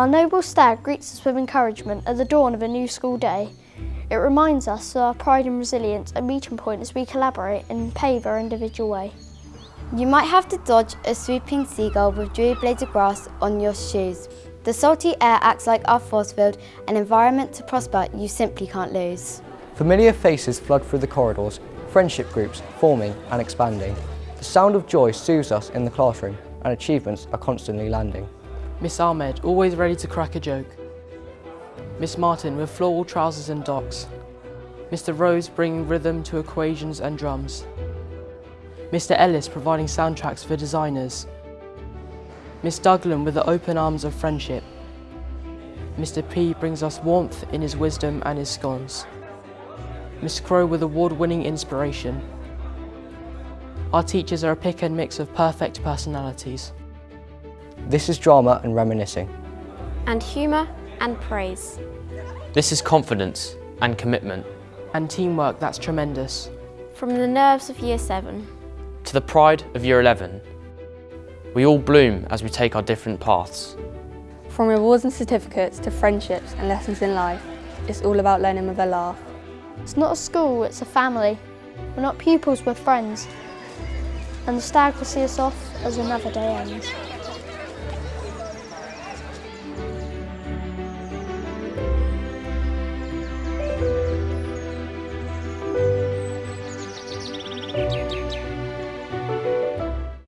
Our noble stag greets us with encouragement at the dawn of a new school day. It reminds us of our pride and resilience are meeting point as we collaborate and pave our individual way. You might have to dodge a swooping seagull with dewy blades of grass on your shoes. The salty air acts like our force field, an environment to prosper you simply can't lose. Familiar faces flood through the corridors, friendship groups forming and expanding. The sound of joy soothes us in the classroom and achievements are constantly landing. Miss Ahmed, always ready to crack a joke. Miss Martin with floral trousers and Docs. Mr Rose bringing rhythm to equations and drums. Mr Ellis providing soundtracks for designers. Miss Douglan with the open arms of friendship. Mr P brings us warmth in his wisdom and his scones. Miss Crow with award-winning inspiration. Our teachers are a pick and mix of perfect personalities. This is drama and reminiscing. And humour and praise. This is confidence and commitment. And teamwork that's tremendous. From the nerves of Year 7. To the pride of Year 11. We all bloom as we take our different paths. From rewards and certificates to friendships and lessons in life, it's all about learning with a laugh. It's not a school, it's a family. We're not pupils, we're friends. And the stag will see us off as another day ends.